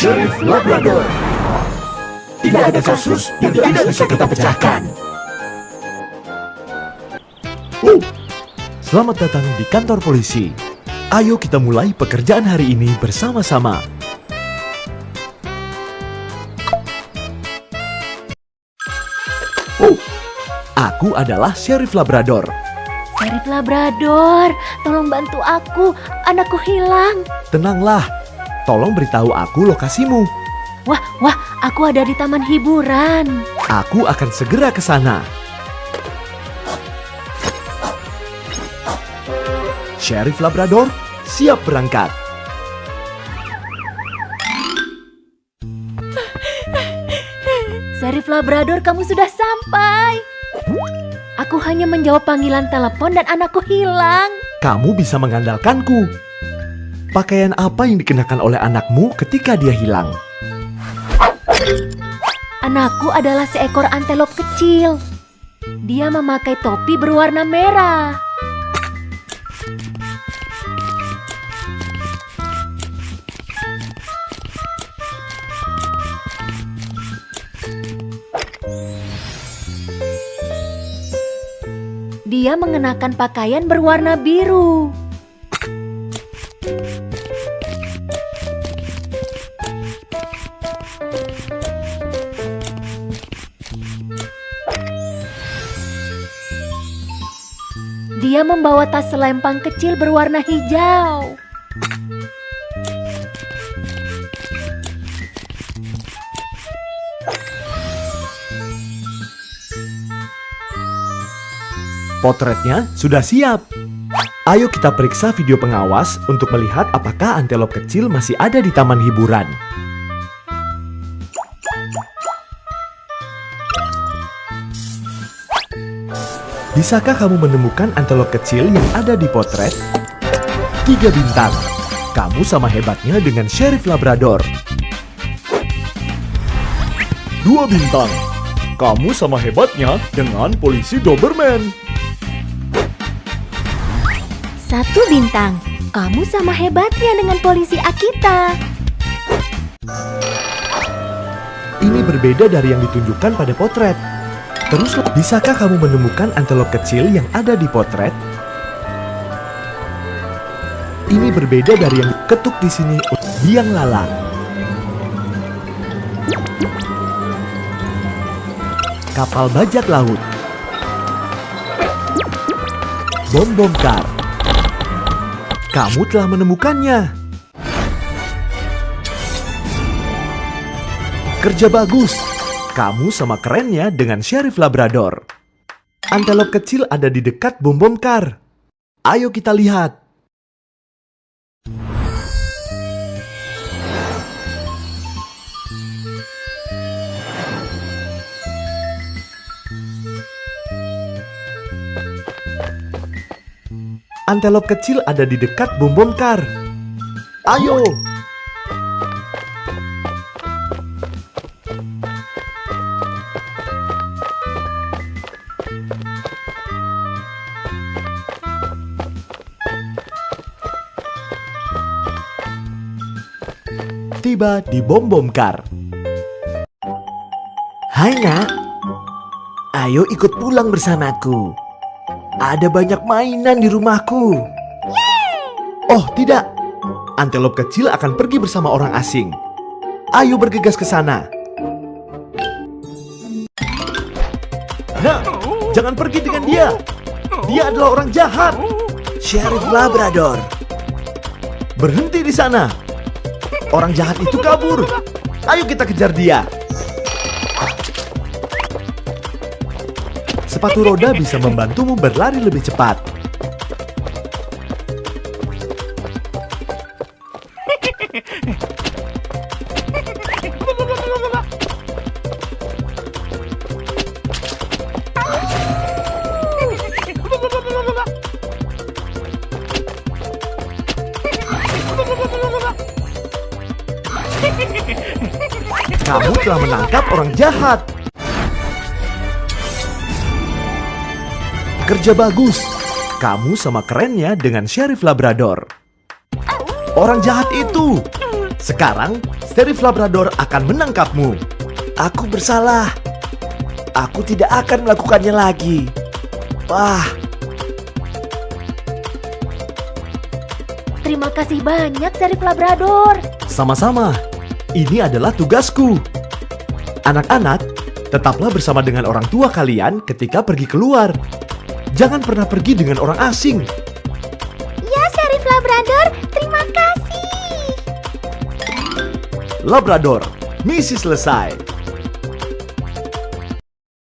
Sheriff Labrador. Tidak ada kasus yang tidak bisa kita pecahkan. Oh, Selamat datang di kantor polisi. Ayo kita mulai pekerjaan hari ini bersama-sama. Oh, aku adalah Sheriff Labrador. Sheriff Labrador, tolong bantu aku. Anakku hilang. Tenanglah, tolong beritahu aku lokasimu. Wah, wah, aku ada di taman hiburan. Aku akan segera ke sana. Sheriff Labrador siap berangkat. Sheriff Labrador, kamu sudah sampai. Aku hanya menjawab panggilan telepon dan anakku hilang. Kamu bisa mengandalkanku. Pakaian apa yang dikenakan oleh anakmu ketika dia hilang? Anakku adalah seekor antelop kecil. Dia memakai topi berwarna merah. Dia mengenakan pakaian berwarna biru. Dia membawa tas selempang kecil berwarna hijau. Potretnya sudah siap. Ayo kita periksa video pengawas untuk melihat apakah antelop kecil masih ada di taman hiburan. Bisakah kamu menemukan antelop kecil yang ada di potret? Tiga bintang. Kamu sama hebatnya dengan Sheriff Labrador. Dua bintang. Kamu sama hebatnya dengan polisi Doberman. Satu bintang. Kamu sama hebatnya dengan polisi Akita. Ini berbeda dari yang ditunjukkan pada potret. Terus, bisakah kamu menemukan antelop kecil yang ada di potret? Ini berbeda dari yang ketuk di sini. Biang lala. Kapal bajak laut. Bom bom kar. Kamu telah menemukannya. Kerja bagus. Kamu sama kerennya dengan Sheriff Labrador. Antelop kecil ada di dekat bom bom kar. Ayo kita lihat. Antelop kecil ada di dekat bom bom kar. Ayo! Tiba di bom bom kar. Hai nak, ayo ikut pulang bersamaku. Ada banyak mainan di rumahku. Oh tidak, antelop kecil akan pergi bersama orang asing. Ayo bergegas ke sana. Nah, jangan pergi dengan dia. Dia adalah orang jahat. Sheriff Labrador. Berhenti di sana. Orang jahat itu kabur. Ayo kita kejar dia. Sepatu roda bisa membantumu berlari lebih cepat. Kamu telah menangkap orang jahat. Kerja bagus. Kamu sama kerennya dengan Sheriff Labrador. Orang jahat itu. Sekarang, Sheriff Labrador akan menangkapmu. Aku bersalah. Aku tidak akan melakukannya lagi. Wah, Terima kasih banyak, Sheriff Labrador. sama-sama. Ini adalah tugasku. Anak-anak, tetaplah bersama dengan orang tua kalian ketika pergi keluar. Jangan pernah pergi dengan orang asing. Ya, Sheriff Labrador, terima kasih. Labrador, misi selesai.